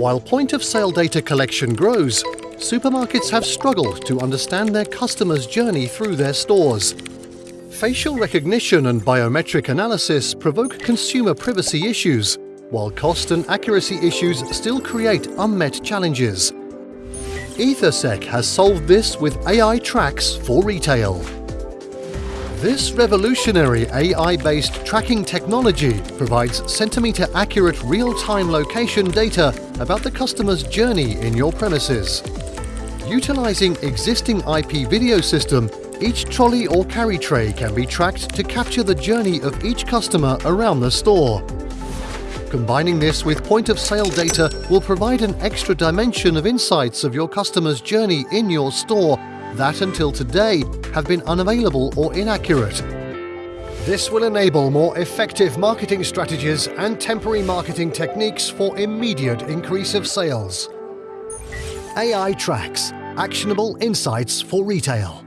While point-of-sale data collection grows, supermarkets have struggled to understand their customers' journey through their stores. Facial recognition and biometric analysis provoke consumer privacy issues, while cost and accuracy issues still create unmet challenges. Ethersec has solved this with AI tracks for retail. This revolutionary AI-based tracking technology provides centimetre-accurate real-time location data about the customer's journey in your premises. Utilising existing IP video system, each trolley or carry tray can be tracked to capture the journey of each customer around the store. Combining this with point-of-sale data will provide an extra dimension of insights of your customer's journey in your store that until today have been unavailable or inaccurate. This will enable more effective marketing strategies and temporary marketing techniques for immediate increase of sales. AI Tracks – Actionable Insights for Retail